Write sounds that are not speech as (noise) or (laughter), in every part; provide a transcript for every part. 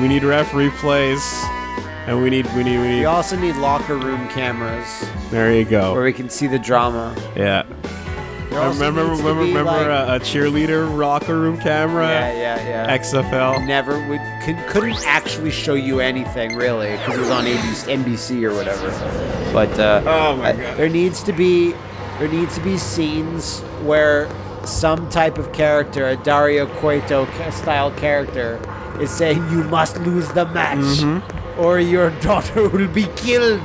We need referee plays, and we need we need we need. We also need locker room cameras There you go. where go. we can see the drama. Yeah. Also remember needs to remember be, remember like- a, a cheerleader locker room camera. yeah, yeah, yeah. XFL. Never would could, couldn't actually show you anything really because it was on ABC, NBC or whatever. But uh, Oh my uh, God. there needs to be there needs to be scenes where some type of character, a Dario Cueto style character, is saying you must lose the match Mm-hmm. or your (laughs) daughter will be killed.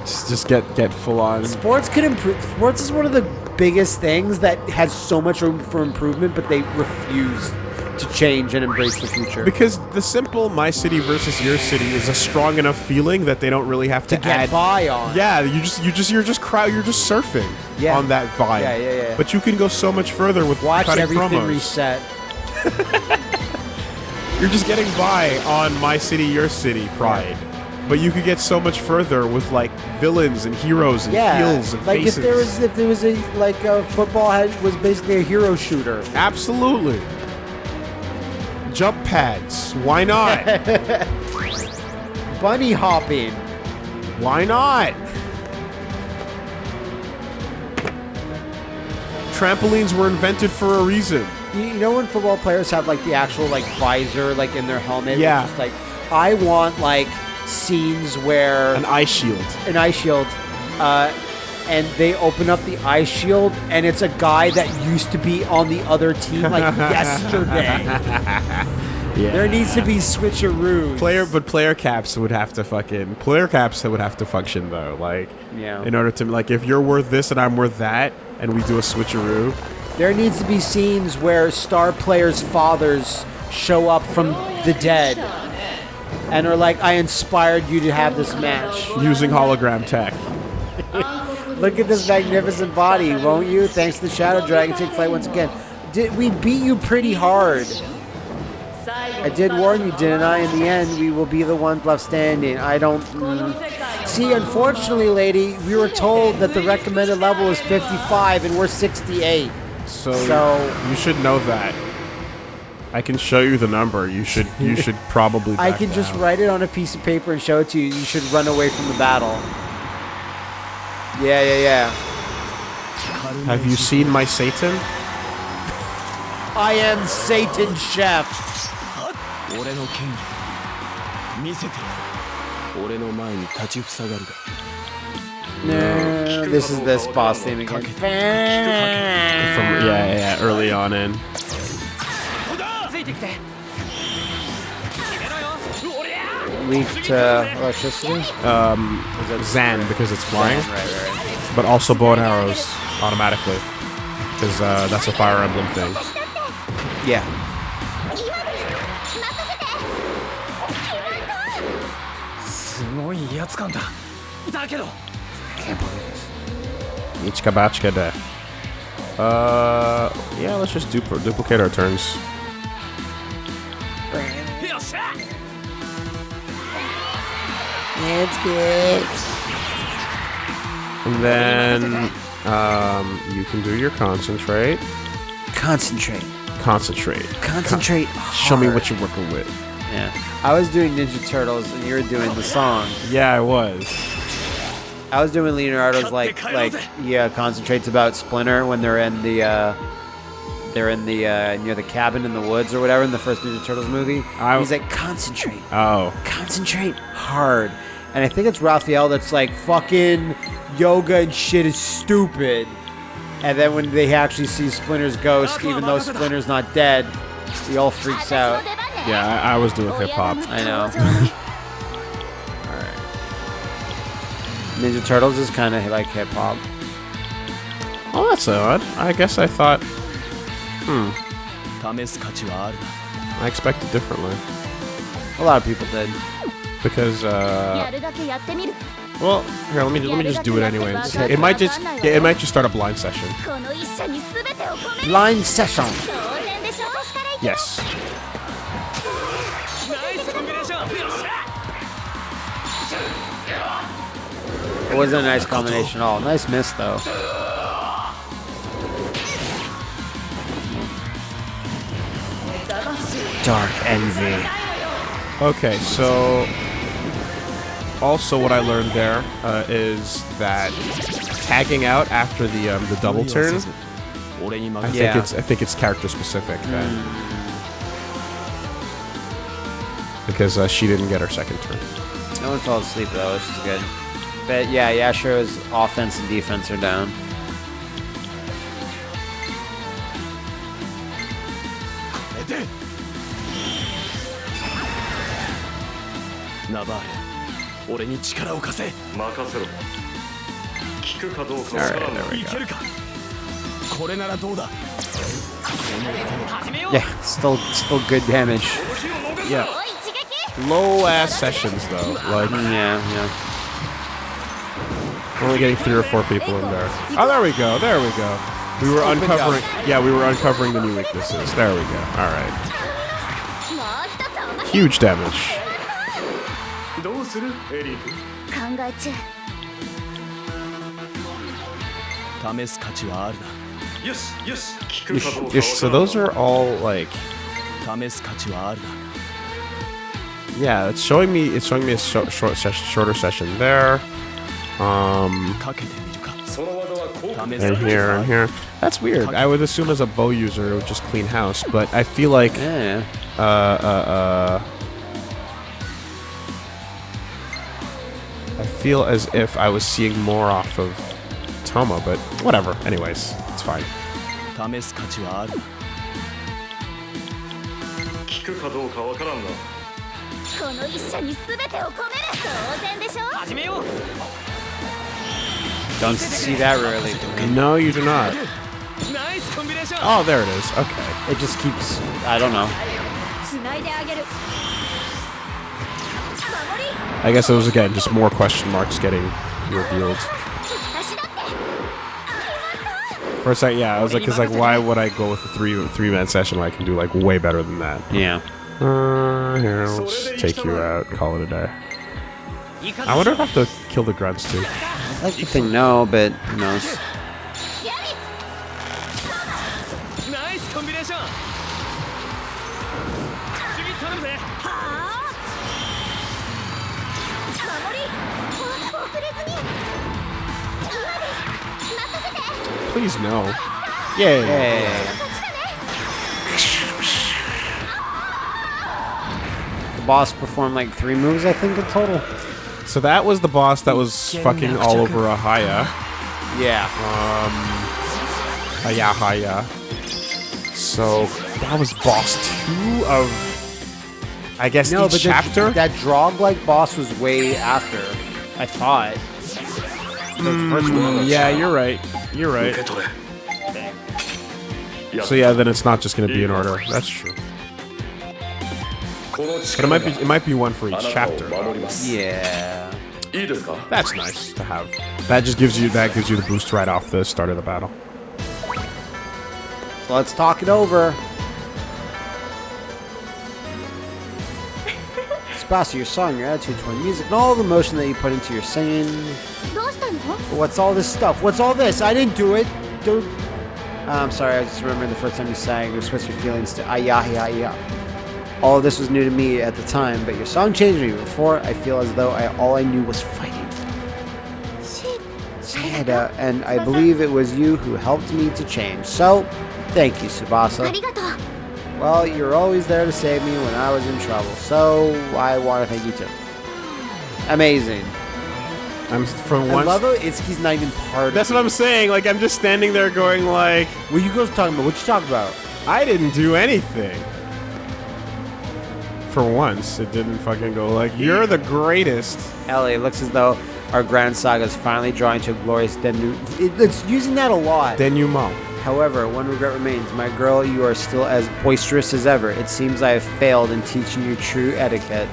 Just, just get get full on. Sports can improve. Sports is one of the biggest things that has so much room for improvement, but they refuse to change and embrace the future. Because the simple my city versus your city is a strong enough feeling that they don't really have to, to get add. by on. Yeah, you just you just you're just crowd you're just surfing Yeah. on that vibe. Yeah, yeah, yeah. But you can go so much further with Watch everything promos. reset. (laughs) You're just getting by on my city, your city pride. But you could get so much further with like villains and heroes and Yeah, heels and like faces. if there was if there was a like a football had was basically a hero shooter. Absolutely. Jump pads. Why not? (laughs) Bunny hopping. Why not? Trampolines were invented for a reason. You, know when football players have like the actual like visor like in their helmet? Yeah. is, like I want like scenes where An eye shield. an eye shield, uh, and they open up the eye shield, and it's a guy that used to be on the other team like (laughs) yesterday. Yeah. There needs to be switcheroos. player, but player caps would have to fucking player caps that would have to function though. Like, Yeah. in order to like, if you're worth this and I'm worth that, and we do a switcheroo, There needs to be scenes where star players' fathers show up from the dead and are like, I inspired you to have this match. using hologram tech. Look at this magnificent body, won't you? Thanks to the Shadow Dragon, take flight once again. Did we beat you pretty hard? I did warn you, didn't I? In the end, we will be the ones left standing. I don't. mm. See, unfortunately, lady, we were told that the recommended level is 55 and we're 68. So, So- you should know that. I can show you the number. You should you (laughs) should probably. I can down. just write it on a piece of paper and show it to you. You should run away from the battle. Yeah, yeah, yeah. Have you seen my Satan? I am Satan Chef. This is this boss theme again. From, yeah, yeah, early on in. Leave to electricity? Um, Zan, because it's flying. Right, right. But also bow and arrows automatically. Because uh, that's a Fire Emblem thing. Yeah. Ichikabachika de. Uh, yeah, let's just dupl duplicate our turns. It's good. And then um, you can do your concentrate. Concentrate. Concentrate. Concentrate. Con- show me what you're working with. Yeah. I was doing Ninja Turtles and you were doing the song. Yeah, I was. I was doing Leonardo's like like yeah, concentrates about Splinter when they're in the uh, they're in the uh near the cabin in the woods or whatever in the first Ninja Turtles movie. I- He's like concentrate, Oh, concentrate hard, and I think it's Raphael that's like fucking yoga and shit is stupid. And then when they actually see Splinter's ghost, even though Splinter's not dead, he all freaks out. yeah, I, I was doing hip hop. I know. (laughs) Alright. Ninja Turtles is kind of like hip hop. Oh, that's odd. I guess I thought Hmm. I expected differently. A lot of people did. Because, uh... Well, here, let me let me just do it anyway. It might just yeah, it might just start a blind session. Blind session. Yes. It wasn't a nice combination at all. Nice miss though. dark envy. Okay, so... Also, what I learned there uh, is that tagging out after the um, the double turn, I think yeah. it's I think it's character specific. Mm. Because uh, she didn't get her second turn. No one fell asleep though, which is good. But yeah, Yashiro's offense and defense are down. ナバーレ俺に力を貸せ任せろ効くかどうか Alright, わからん there we い go. けるかこれならどうだ Yeah, still still good damage. Yeah. お一撃 Low ass sessions though. Like Yeah, yeah. we're only getting three or four people in there. Oh, there we go. There we go. We were uncovering. Yeah, we were uncovering the new weaknesses. There we go. All right. もう一つおまけ Huge damage. どうするエリー考え中試す価値はあるよしよし効くかどうか Yes, so those are all like な試す価値はあるな yeah. It's showing me. It's showing me a short, short session, shorter session there. Um, かけてみるかその技は効果試す and 価値 here はあ and る here. That's weird. I would assume as a bow user it would just clean house, but I feel like Yeah. uh uh uh. feel as if I was seeing more off of Toma, but whatever. Anyways, it's fine. Don't see that really. No, you do not. Oh, there it is. Okay. It just keeps... I don't know. I guess it was, again, just more question marks getting revealed. For a second, yeah, I was like, cause like, why would I go with a three three man session when I can do like way better than that? Yeah. Uh, here, I'll just take you out, call it a day. I wonder if I have to kill the grunts too. I like to think no, but who knows. Nice combination. Please no. Yay. Hey. The boss performed like three moves, I think, in total. So that was the boss that was fucking all over a Haya. Yeah. Um, Haya Haya. So that was boss two of, I guess, No, each but the- chapter. that Drog-like boss was way after. I thought. Mm, yeah, you're right. You're right. So yeah, then it's not just going to be an order. That's true. But it might be it might be one for each chapter. Yeah. That's nice to have. That just gives you that gives you the boost right off the start of the battle. So let's talk it over. boss, your song, your attitude toward music, and all the emotion that you put into your singing. What's all this stuff? What's all this? I didn't do it. Don't. Ah, I'm sorry, I just remember the first time you sang, you switched your feelings to ayahi ayah. All of this was new to me at the time, but your song changed me. Before, I feel as though I all I knew was fighting. Sayada, uh, and I believe it was you who helped me to change. So, thank you, Tsubasa. Well, you're always there to save me when I was in trouble, so I want to thank you too. Amazing. I'm from one. I love it. it's he's not even part. of That's what I'm saying. Like I'm just standing there going like, What you guys talking about? What you talking about? I didn't do anything. For once, it didn't fucking go like, you're the greatest. Ellie, it looks as though our grand saga is finally drawing to a glorious denouement. It's using that a lot. Denouement. However, one regret remains. My girl, you are still as boisterous as ever. It seems I have failed in teaching you true etiquette.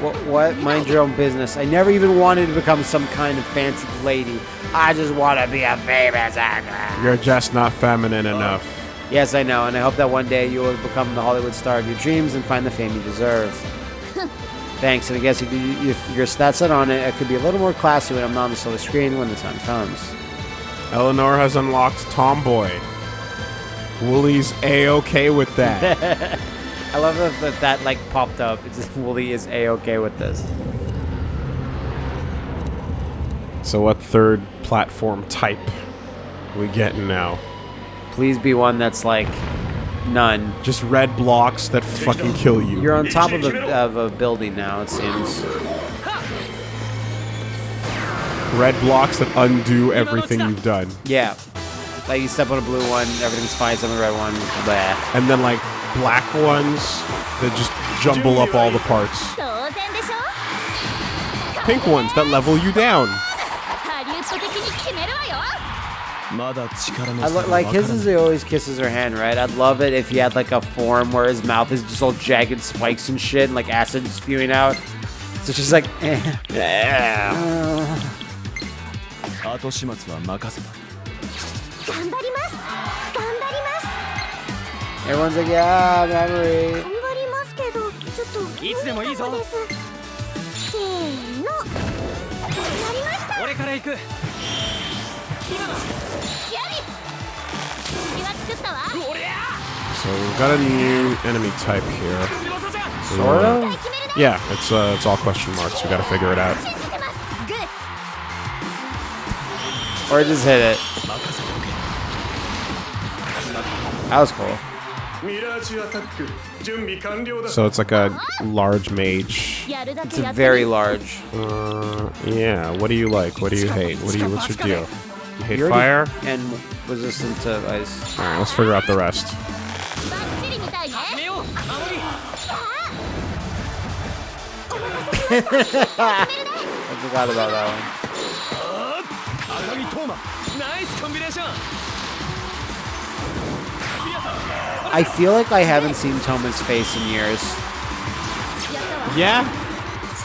What? What? Mind your own business. I never even wanted to become some kind of fancy lady. I just want to be a famous actor. You're just not feminine enough. Yes, I know, and I hope that one day you will become the Hollywood star of your dreams and find the fame you deserve. (laughs) Thanks, and I guess if, you, if you're that set on it, it could be a little more classy when I'm not on the silver screen when the time comes. Eleanor has unlocked Tomboy. Wooly's a-okay with that. (laughs) I love that that, that like popped up. It's just Wooly is a okay with this. so what third platform type we getting now? Please be one that's like none. Just red blocks that fucking kill you. You're on top of a, of a building now. It seems red blocks that undo everything you've done. Yeah. Like you step on a blue one, everything's fine, step on the red one, blah. And then like black ones that just jumble up all the parts. Pink ones that level you down. I lo- like his is he always kisses her hand, right? I'd love it if he had like a form where his mouth is just all jagged spikes and shit, and like acid spewing out. So she's like, (laughs) eh. yeah. 後始末は任せた頑張ります頑張ります Everyone's like, yeah, memory. 頑張りますけどちょっといつでもいいぞせーのやりました俺から行くやり次は作ったわ So we've got a new enemy type here. Sort of. Yeah, it's uh, it's all question marks. We got to figure it out. Or just hit it. That was cool. So it's like a large mage. It's a very large. Uh, yeah. What do you like? What do you hate? What do you? What's your deal? You hate fire and resistant to ice. All right, let's figure out the rest. (laughs) (laughs) I forgot about that one. I feel like I haven't seen Toma's face in years. Yeah.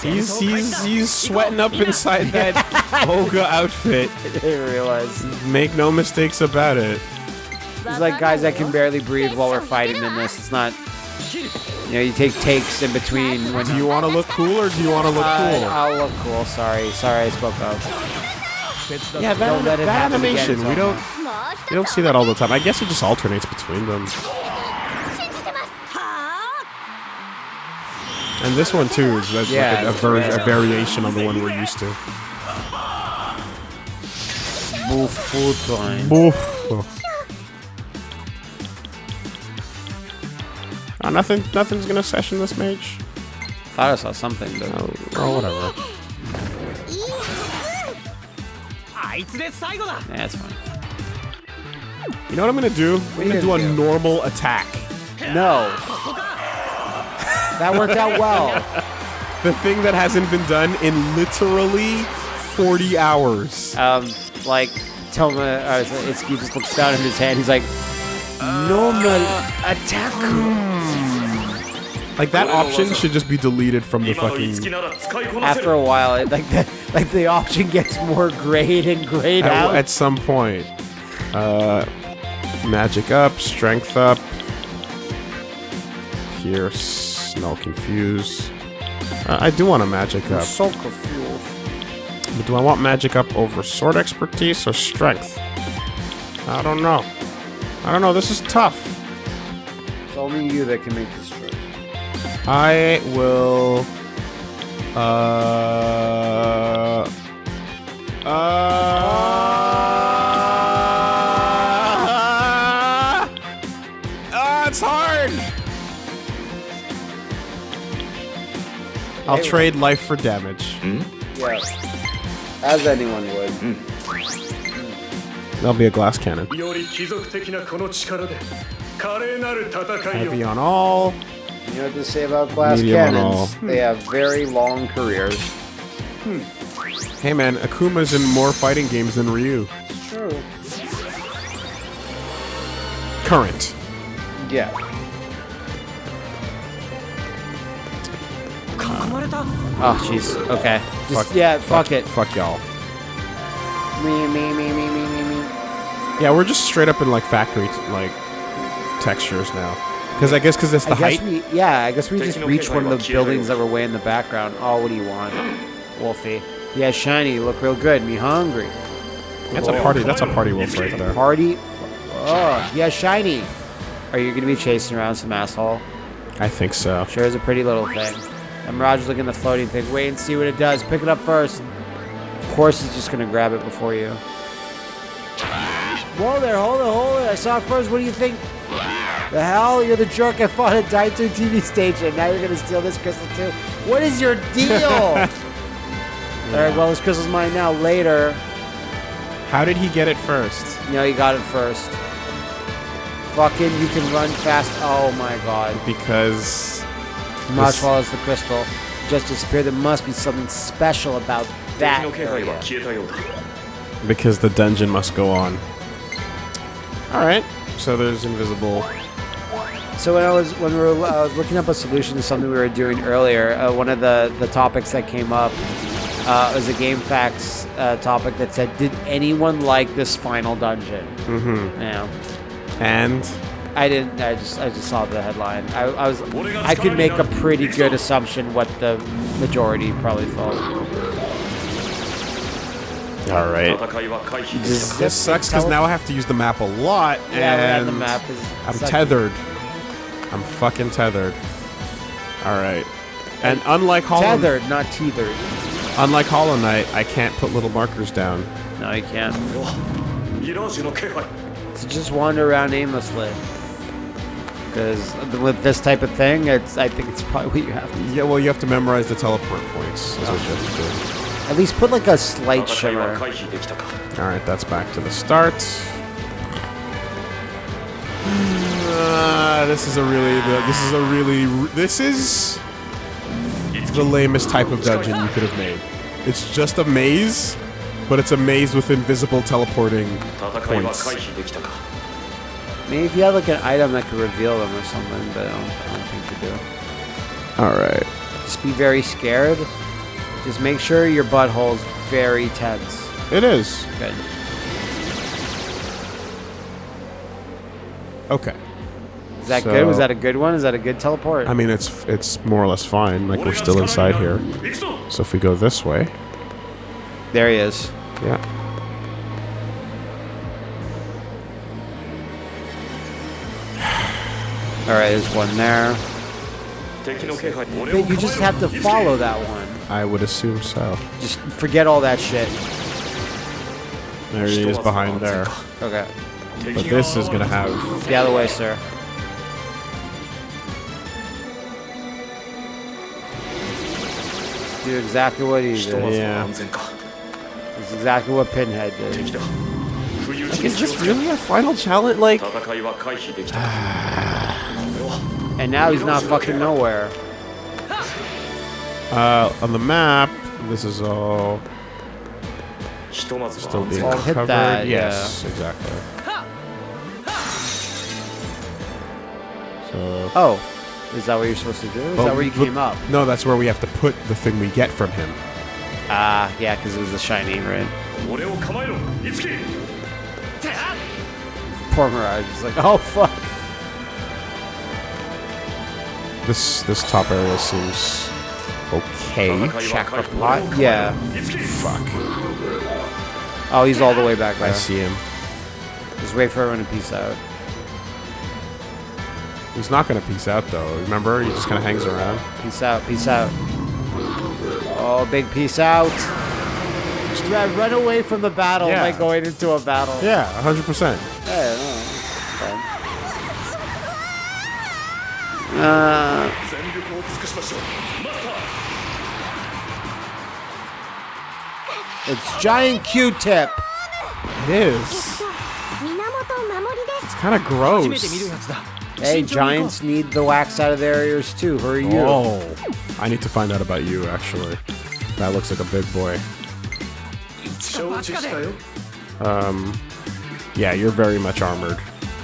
He's he's he's sweating up inside that (laughs) Olga outfit. (laughs) I didn't realize. Make no mistakes about it. It's like guys that can barely breathe while we're fighting in this. It's not. You know, you take takes in between when Do you want to look cool or do you want to look Uh, cool? I'll look cool. Sorry, sorry, I spoke up. Fits the yeah, that, don't that animation, we don't, we don't see that all the time. I guess it just alternates between them. And this one too is yeah, a, a, ver a, variation on the one we're used to. Time. Oh, nothing, nothing's gonna session this mage. Thought I saw something, but oh, oh, whatever. That's fine. You know what I'm gonna do? We I'm gonna do a do? normal attack. No. that worked out well. (laughs) the thing that hasn't been done in literally 40 hours. Um, like, Toma, uh, he just looks down at his hand. He's like, normal attack. Hmm. Like that option should just be deleted from the fucking. After a while, it, like the like the option gets more grayed and grayed at, out. At some point, uh, magic up, strength up. Here, no confuse. Uh, I do want a magic up. So confused. But do I want magic up over sword expertise or strength? I don't know. I don't know. This is tough. It's only you that can make this I will... Uh... Uh... Ah, it's hard! I'll trade life for damage. Hmm? Yes. As anyone would. Mm. That'll be a glass cannon. Heavy on all. You know what to say about glass Medium cannons? They have very long careers. Hmm. Hey man, Akuma's in more fighting games than Ryu. It's true. Current. Yeah. Oh, jeez. Okay. Just, Fuck- yeah, fuck, it. Fuck y'all. Me, me, me, me, me, me, me. Yeah, we're just straight up in like factory t- like textures now. Because I guess because it's the I guess height. we, yeah, I guess we just Taking reached one of the buildings that were way in the background. Oh, what do you want, Wolfie? Yeah, shiny. You look real good. Me hungry. That's a party. That's a party wolf right there. Party. Oh, yeah, shiny. Are you gonna be chasing around some asshole? I think so. Sure is a pretty little thing. And Mirage's looking at the floating thing. Wait and see what it does. Pick it up first. Of course, he's just gonna grab it before you. Whoa there, hold it, hold it. I saw it first. What do you think? The hell? You're the jerk I fought at Daito TV station. Now you're going to steal this crystal too? What is your deal? yeah. (laughs) All right, well, this crystal's mine now. Later. How did he get it first? No, he got it first. Fucking, you can run fast. Oh my god. Because. Must follows the crystal. Just disappear. There must be something special about that. Because the dungeon must go on. Alright, so there's invisible so when I was when we were uh, looking up a solution to something we were doing earlier, uh, one of the the topics that came up uh, was a GameFAQs uh, topic that said, "Did anyone like this final dungeon?" Mm-hmm. Yeah. And I didn't. I just I just saw the headline. I, I was I could make a pretty good assumption what the majority probably thought. All right. This, this sucks because now I have to use the map a lot, yeah, and the map is I'm tethered. I'm fucking tethered. All right. And unlike Hollow Tethered, not teethered. unlike Hollow Knight, I can't put little markers down. No, you can't. So just wander around aimlessly. Because with this type of thing, it's I think it's probably what you have to do. Yeah, well, you have to memorize the teleport points. Is what you have to do. At least put like a slight shimmer. All right, that's back to the start. Uh, this is a really, this is a really, this is the lamest type of dungeon you could have made. It's just a maze, but it's a maze with invisible teleporting points. I mean, if you have like an item that could reveal them or something, but I don't, I don't think you do. All right. Just be very scared. Just make sure your butthole's very tense. It is. Good. Okay. Is that so, good? Was that a good one? Is that a good teleport? I mean, it's it's more or less fine. Like we're still inside here. So if we go this way, there he is. Yeah. All right, there's one there. But you just have to follow that one. I would assume so. Just forget all that shit. There he is behind there. Okay. But this is gonna have. The other way, sir. do exactly what he did. Yeah. That's exactly what Pinhead did. Like, is this really a final challenge? Like... (sighs) and now he's not fucking nowhere. Uh, on the map, this is all... Still being all covered. That, yes, yeah. exactly. So... Oh. Is that what you're supposed to do? Is well, that where you came up? No, that's where we have to put the thing we get from him. Ah, uh, yeah, because it was the shiny, right? Poor Mirage is like, oh fuck. This this top area seems okay. Chakra pot, yeah. Fuck. Oh, he's all the way back there. I see him. Just wait for everyone to peace out. He's not gonna peace out though. Remember, he just kind of hangs around. Peace out, peace out. Oh, big peace out. Just run away from the battle yeah. like going into a battle. Yeah, hundred percent. Uh, it's giant Q-tip. It is. It's kind of gross. Hey, giants need the wax out of their ears too. Hurry you. Oh, I need to find out about you actually. That looks like a big boy. Um, yeah, you're very much armored.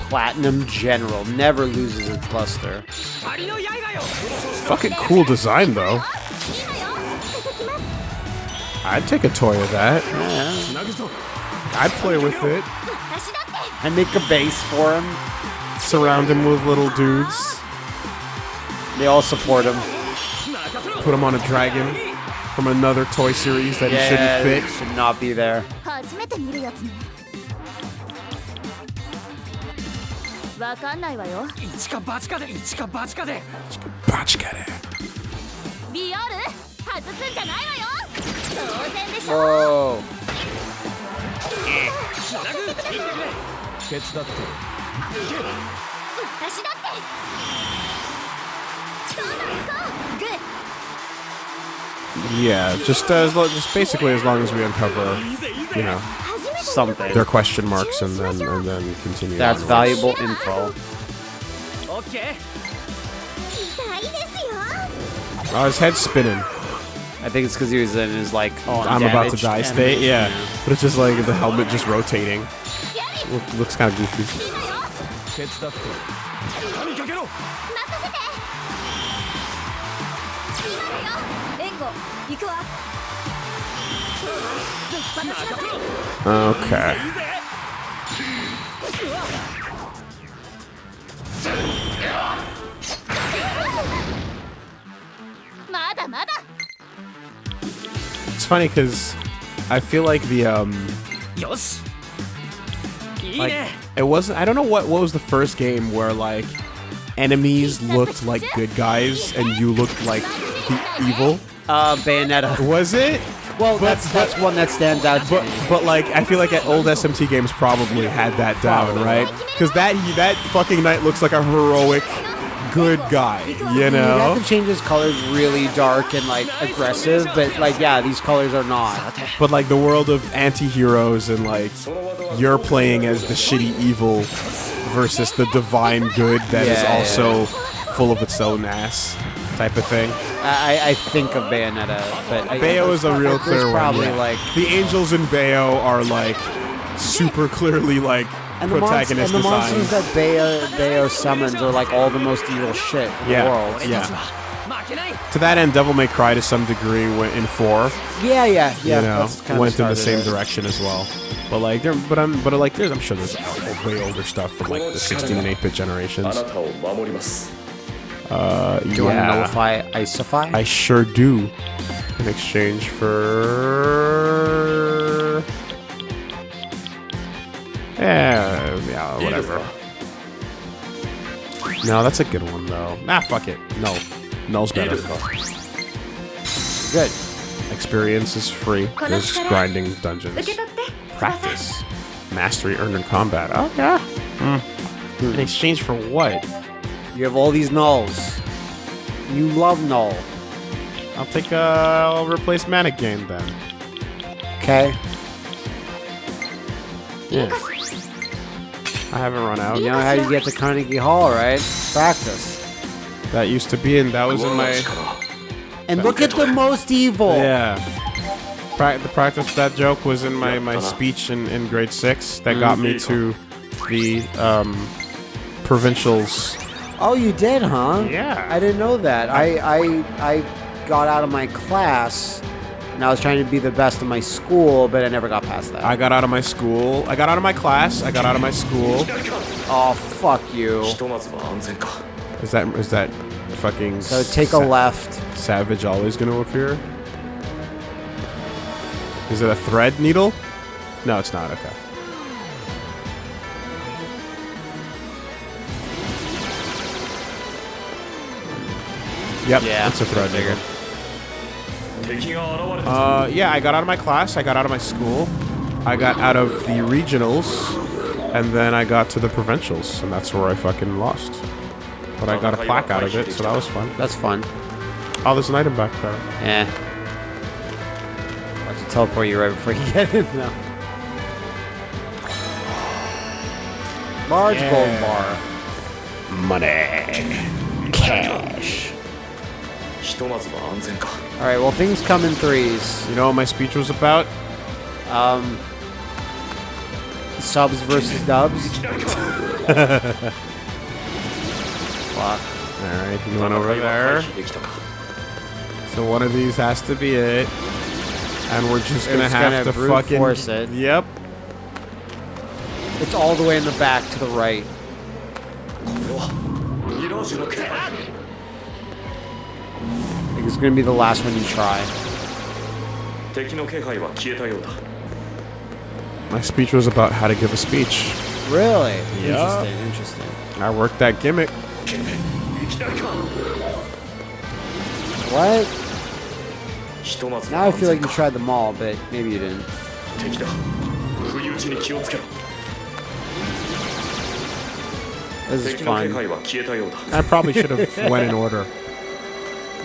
Platinum General never loses its luster. Fucking cool design though. I'd take a toy of that. Yeah. I'd play with it. I'd make a base for him surround him with little dudes. They all support him. Put him on a dragon from another toy series that yeah, he shouldn't fit. Should not be there. Whoa. 手伝って私だってそうだ行こうグッ Yeah, just uh, as lo- just basically as long as we uncover, you know, 初めて Something. their question marks and then and then continue. That's onwards. valuable info. オッケー痛いですよ Oh, his head's spinning. I think it's because he was in his like oh I'm about to damaged die and- state. Yeah, but it's just like the helmet just rotating. やり Look, looks kind of goofy. いいのよ手伝って神かけろ任せて今だよ援護行くわぶっ放しなさい Okay. まだまだ It's funny because I feel like the um よしいい like it wasn't. I don't know what what was the first game where like enemies looked like good guys and you looked like the evil. Uh, Bayonetta. (laughs) Was it? Well, But- that's that's one that stands out to But me. but like I feel like at old SMT games probably had that down, right? Because that that fucking knight looks like a heroic good guy, you You have know. to change his colors really dark and like aggressive, but like yeah, these colors are not. But like the world of anti-heroes and like you're playing as the shitty evil versus the divine good that is Yeah, also full of its own ass type of thing. I, I- I think of Bayonetta, but I, Bayo is a real there's clear one. probably yeah. like the angels in Bayo are like super clearly like and the protagonist and the monsters that they are, they are summoned are like all the most evil shit in yeah. the world. Yeah. To that end, Devil May Cry to some degree went in four. Yeah, yeah, yeah. You know, went in the same it. direction as well. But like, there, but I'm, but like, there's, I'm sure there's way older stuff from like the 16 and 8-bit generations. Uh, do you yeah. want to nullify Isofy? I sure do. In exchange for Eh, yeah, whatever. No, that's a good one, though. Ah, fuck it. No. nulls better. Good. Experience is free. There's grinding dungeons. Practice. Mastery earned in combat. Oh, okay. Mm. In exchange for what? You have all these nulls. You love null. I'll take, uh, I'll replace mana Game then. Okay. Yeah. I haven't run out. You know how you get to Carnegie Hall, right? Practice. That used to be, and that was in my. And look at the most evil. Yeah. Pra the practice that joke was in my my speech in in grade six. That got me to the um, provincials. Oh, you did, huh? Yeah. I didn't know that. I I I got out of my class and I was trying to be the best in my school, but I never got past that. I got out of my school. I got out of my class. I got out of my school. Oh, fuck you. Is that is that fucking? So take a left. Savage always gonna appear. Is it a thread needle? No, it's not. Okay. Yep, yeah, it's a thread needle. Uh, yeah, I got out of my class, I got out of my school, I got out of the regionals, and then I got to the provincials, and that's where I fucking lost. But I got a plaque out of it, so that was fun. That's fun. Oh, there's an item back there. Yeah. I'll have to teleport you right before you (laughs) get in, though. Large yeah. gold bar. Money. Cash. Alright, well things come in threes. You know what my speech was about? Um... Subs versus dubs? (laughs) Fuck. Alright, You went over there. So one of these has to be it. And we're just gonna it's have gonna to fucking... force it. Yep. It's all the way in the back to the right. (laughs) It's gonna be the last one you try. My speech was about how to give a speech. Really? Yeah. Interesting, interesting. I worked that gimmick. What? Now I feel like you tried them all, but maybe you didn't. This is fine. I probably should have (laughs) went in order.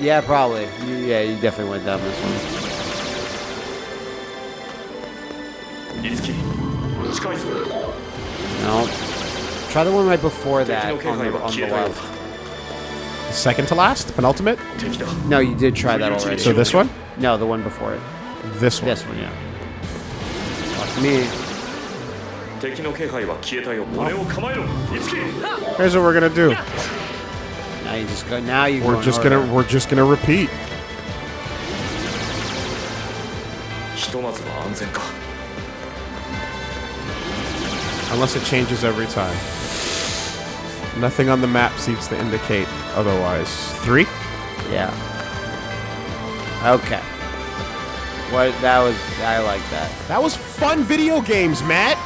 Yeah, probably. Yeah, you definitely went down this one. No. Try the one right before that on the, on the left. Second to last? Penultimate? No, you did try that already. So this one? No, the one before it. This one? This one, yeah. Fuck me. Here's what we're gonna do you just go now. You we're just gonna we're just gonna repeat. Unless it changes every time. Nothing on the map seems to indicate otherwise. Three? Yeah. Okay. What that was I like that. That was fun video games, Matt!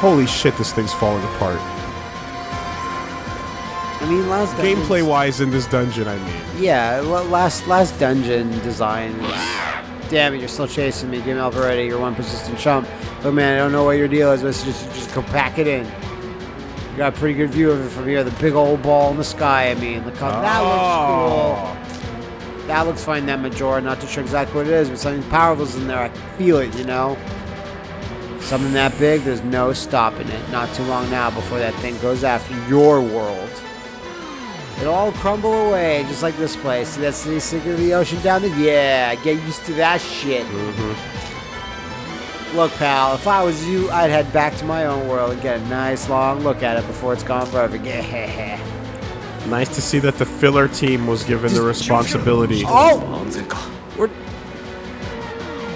Holy shit, this thing's falling apart. I mean, last Gameplay wise in this dungeon, I mean. Yeah, last last dungeon design. Was, damn it, you're still chasing me. Give me up already. You're one persistent chump. But man, I don't know what your deal is. But just just go pack it in. You got a pretty good view of it from here. The big old ball in the sky. I mean, look how that looks oh. cool. That looks fine. That Majora. Not too sure exactly what it is, but something powerful's in there. I can feel it. You know. Something that big, there's no stopping it. Not too long now before that thing goes after your world. It'll all crumble away, just like this place. See that's the secret of the ocean down there? Yeah, get used to that shit. Mm -hmm. Look, pal, if I was you, I'd head back to my own world and get a nice long look at it before it's gone forever. Yeah. (laughs) Nice to see that the filler team was given the responsibility. Oh! We're...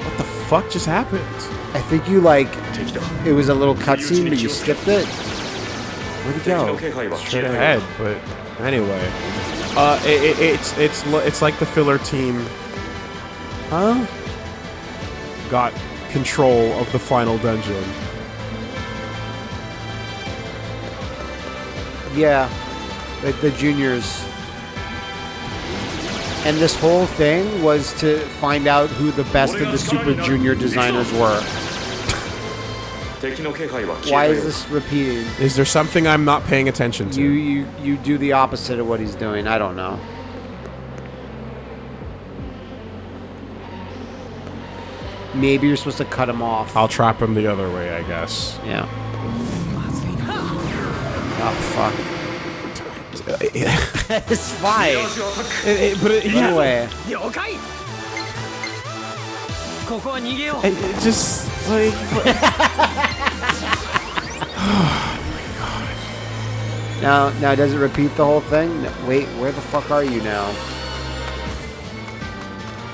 What the fuck just happened? I think you, like, it was a little cutscene, but you skipped it. Where'd it go? Straight ahead, but anyway. Uh, it, it, it's it's it's like the filler team Huh? got control of the final dungeon. Yeah, the juniors. And this whole thing was to find out who the best of the Super Junior designers were. Why is this repeating? Is there something I'm not paying attention to? You you you do the opposite of what he's doing. I don't know. Maybe you're supposed to cut him off. I'll trap him the other way, I guess. Yeah. Oh fuck. (laughs) (laughs) it's fine. It, it, but it, yeah. Anyway. It, it just what you, what? oh (laughs) my god! Now, now does it repeat the whole thing? No, wait, where the fuck are you now?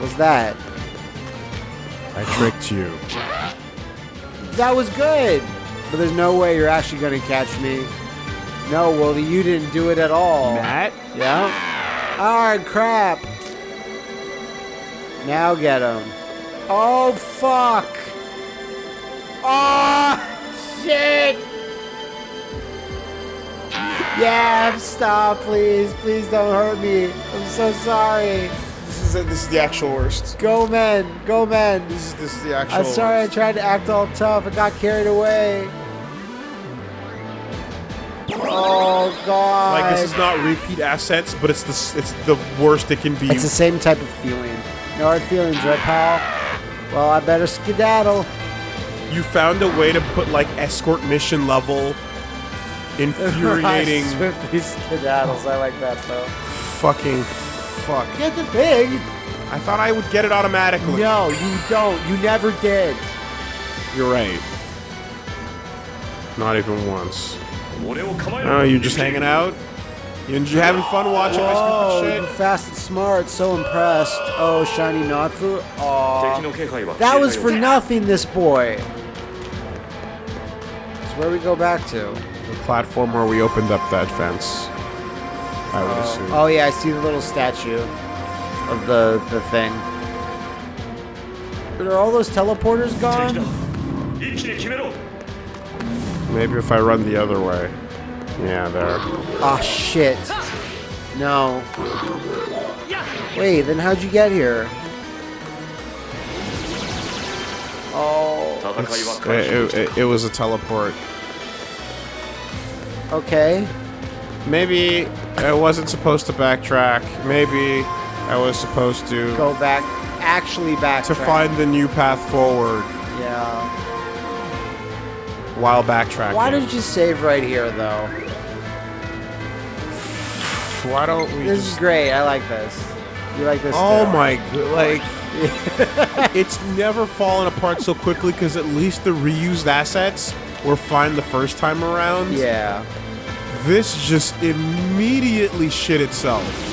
What's that? I tricked you. That was good! But there's no way you're actually gonna catch me. No, well, you didn't do it at all. Matt? Yeah? Alright, crap. Now get him. Oh, fuck! Oh shit. Yeah, stop, please. Please don't hurt me. I'm so sorry. This is this is the actual worst. Go, men. Go, men. This is this is the actual. I'm sorry I tried to act all tough. I got carried away. Oh, God. Like this is not repeat assets, but it's the it's the worst it can be. It's the same type of feeling. No hard feelings, right, pal? Well, I better skedaddle you found a way to put like escort mission level infuriating (laughs) swiftly skedaddles. I like that though. Fucking fuck. Get the pig. I thought I would get it automatically. No, you don't. You never did. You're right. Not even once. Oh, you're just hanging out? You're having fun watching Whoa, my stupid shit? fast and smart, so impressed. Oh, shiny Natsu. Aww. That was for nothing, this boy where we go back to? The platform where we opened up that fence. I would oh. assume. Oh yeah, I see the little statue of the the thing. But are all those teleporters gone? Maybe if I run the other way. Yeah, there. Ah, oh, shit. No. Wait, then how'd you get here? It, it, uh, it, it was a teleport. okay. Maybe I wasn't supposed to backtrack. Maybe I was supposed to Go back. Actually back. to find the new path forward Yeah. while backtracking. Why did you save right here though? Why don't we This just is great. I like this. You like this? Oh too. my god, like (laughs) it's never fallen apart so quickly because at least the reused assets were fine the first time around. Yeah. This just immediately shit itself.